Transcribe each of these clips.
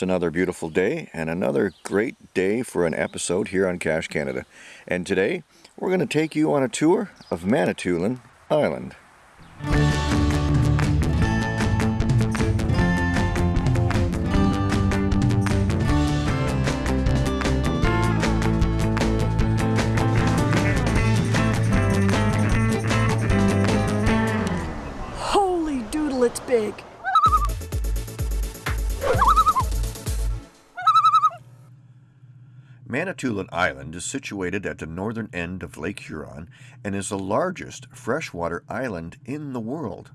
It's another beautiful day and another great day for an episode here on Cache Canada. And today we're going to take you on a tour of Manitoulin Island. Holy doodle, it's big. Manitoulin Island is situated at the northern end of Lake Huron and is the largest freshwater island in the world.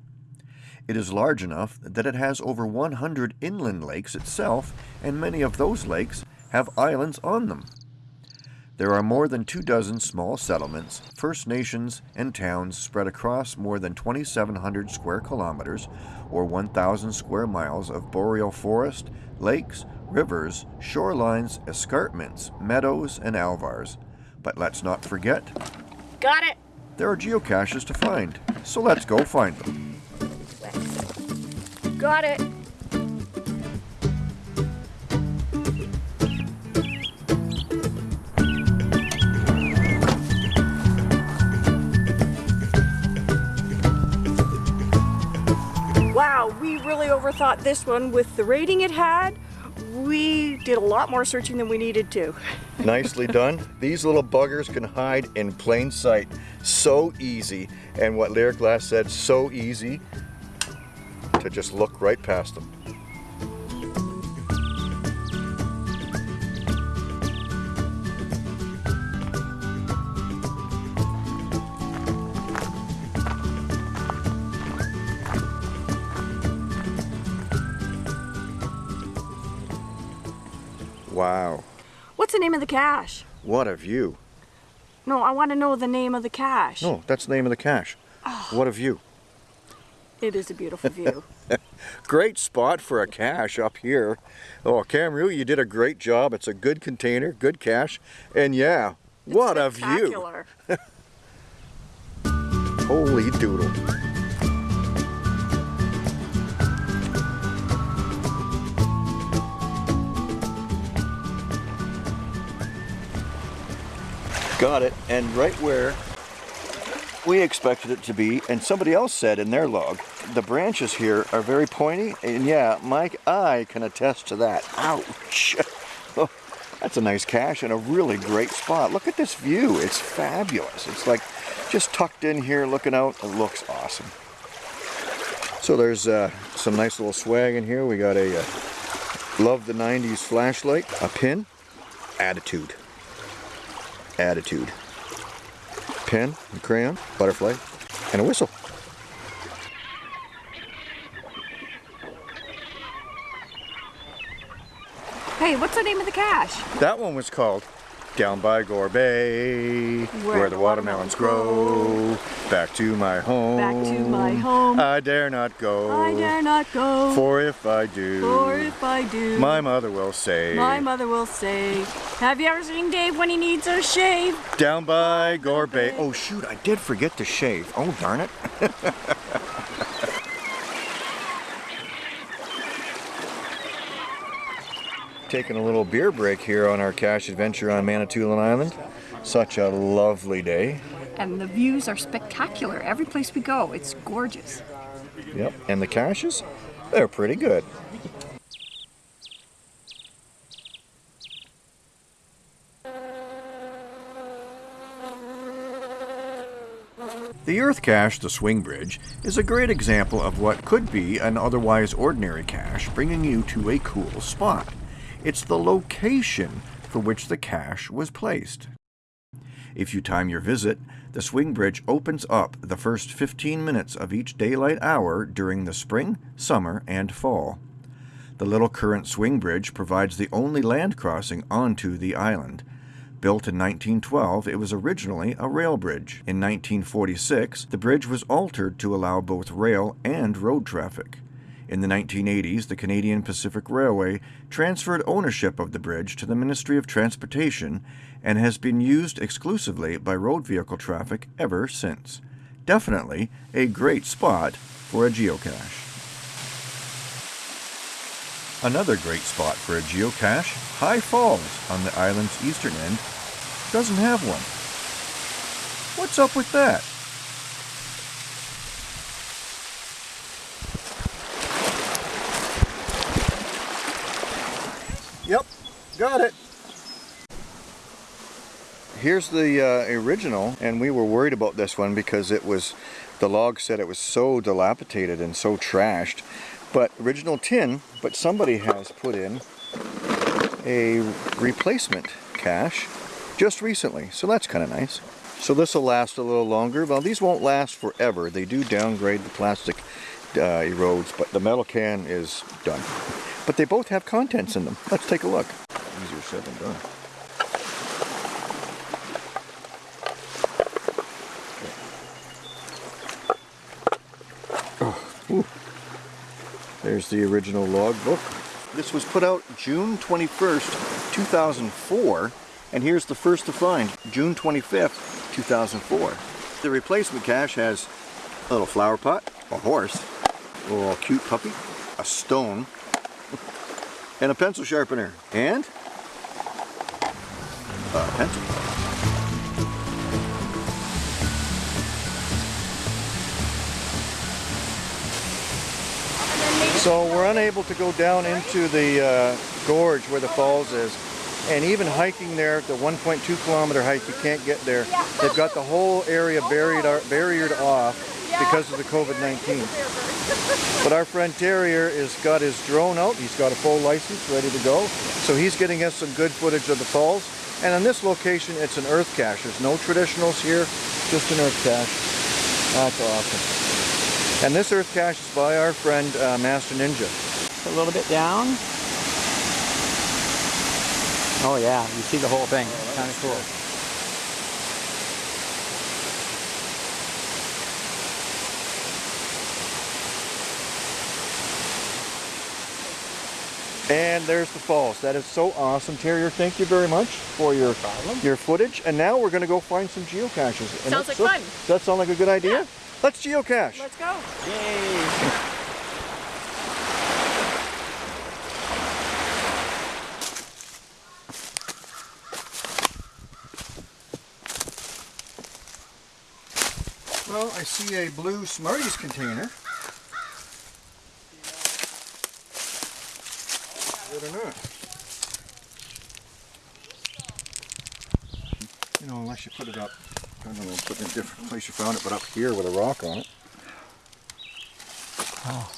It is large enough that it has over 100 inland lakes itself, and many of those lakes have islands on them. There are more than two dozen small settlements, First Nations, and towns spread across more than 2,700 square kilometers or 1,000 square miles of boreal forest, lakes, rivers, shorelines, escarpments, meadows, and alvars. But let's not forget, Got it. there are geocaches to find, so let's go find them. Got it. Wow, we really overthought this one with the rating it had. We did a lot more searching than we needed to. Nicely done. These little buggers can hide in plain sight. So easy. And what Lyric Glass said, so easy to just look right past them. Wow, What's the name of the cache? what a view. No, I want to know the name of the cache. No, that's the name of the cache. Oh. What a view. It is a beautiful view. Great spot for a cache up here. Oh, Camrou, you did a great job. It's a good container, good cache, and yeah, what a view. Holy doodle. Got it, and right where we expected it to be, and somebody else said in their log, the branches here are very pointy, and yeah, Mike, I can attest to that. Ouch! Oh, that's a nice cache and a really great spot. Look at this view, it's fabulous. It's like just tucked in here looking out, it looks awesome. So there's uh, some nice little swag in here. We got a uh, Love the 90s flashlight, a pin, attitude, attitude, pen, and crayon, butterfly, and a whistle. Hey, what's the name of the cache? That one was called Down by Gore Bay, where, the watermelons grow. Back to my home. Back to my home. I dare not go. I dare not go. For if I do, For if I do, my mother will say, my mother will say, Have you ever seen Dave when he needs a shave? Down by Gore Bay. Oh shoot, I did forget to shave. Oh darn it. Taking a little beer break here on our cache adventure on Manitoulin Island. Such a lovely day. And the views are spectacular. Every place we go, it's gorgeous. Yep. And the caches? They're pretty good. The Earth Cache, the Swing Bridge, is a great example of what could be an otherwise ordinary cache bringing you to a cool spot. It's the location for which the cache was placed. If you time your visit, the swing bridge opens up the first 15 minutes of each daylight hour during the spring, summer, and fall. The Little Current Swing Bridge provides the only land crossing onto the island. Built in 1912, it was originally a rail bridge. In 1946, the bridge was altered to allow both rail and road traffic. In the 1980s, the Canadian Pacific Railway transferred ownership of the bridge to the Ministry of Transportation and has been used exclusively by road vehicle traffic ever since. Definitely a great spot for a geocache. Another great spot for a geocache, High Falls on the island's eastern end, doesn't have one. What's up with that? Yep, got it. Here's the uh, original, and we were worried about this one because it was, the log said it was so dilapidated and so trashed. But original tin, but somebody has put in a replacement cache just recently, so that's kind of nice. So this will last a little longer. Well, these won't last forever. They do downgrade the plastic uh, erodes, but the metal can is done. But they both have contents in them. Let's take a look. Easier said than done. Oh, There's the original logbook. This was put out June 21st, 2004, and here's the first to find, June 25th, 2004. The replacement cache has a little flower pot, a horse, a little cute puppy, a stone, and a pencil sharpener, and pencil. So we're unable to go down into the uh, gorge where the falls is. And even hiking there, the 1.2 kilometer hike, you can't get there. They've got the whole area buried, barriered off because of the COVID-19. But our friend Terrier has got his drone out. He's got a full license ready to go. So he's getting us some good footage of the falls. And on this location, it's an earth cache. There's no traditionals here, just an earth cache. That's awesome. And this earth cache is by our friend uh, Master Ninja. A little bit down. Oh yeah, you see the whole thing. Oh, kind of cool. And there's the falls. That is so awesome. Terrier, thank you very much for your problem. your footage. And now we're going to go find some geocaches. And Sounds like so, fun. Does that sound like a good idea? Yeah. Let's geocache. Let's go. Yay! Well, I see a blue Smarties container. Good or not. You know, unless you put it up, I don't know, put it in a different place you found it, but up here with a rock on it. Oh.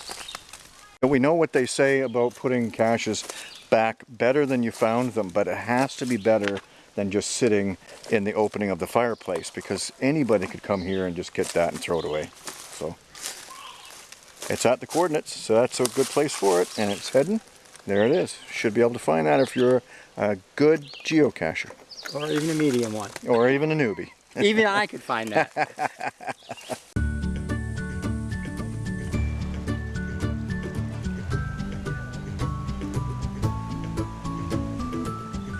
We know what they say about putting caches back better than you found them, but it has to be better than just sitting in the opening of the fireplace because anybody could come here and just get that and throw it away. So it's at the coordinates, so that's a good place for it, and it's heading. There it is. Should be able to find that if you're a good geocacher Or even a medium one. or even a newbie. Even I could find that.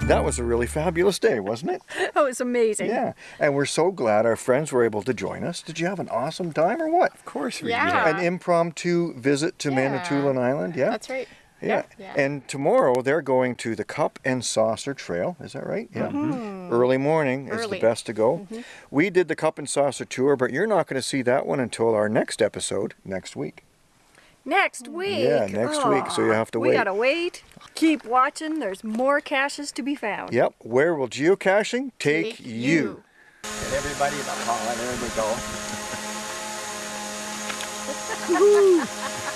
That was a really fabulous day, wasn't it? Oh, it's amazing. Yeah, and we're so glad our friends were able to join us. Did you have an awesome time or what? Of course we Yeah. An impromptu visit to Yeah. Manitoulin Island, yeah? That's right. Yeah. Yeah. And tomorrow they're going to the Cup and Saucer Trail. Is that right? Yeah. Mm-hmm. Mm-hmm. Early morning is the best to go. Mm-hmm. We did the Cup and Saucer tour, but you're not going to see that one until our next episode next week. Next week. Yeah, next week, so you have to wait. we gotta wait. Keep watching. There's more caches to be found. Yep. Where will geocaching take, Take you? you. Get everybody the pollen. There we go.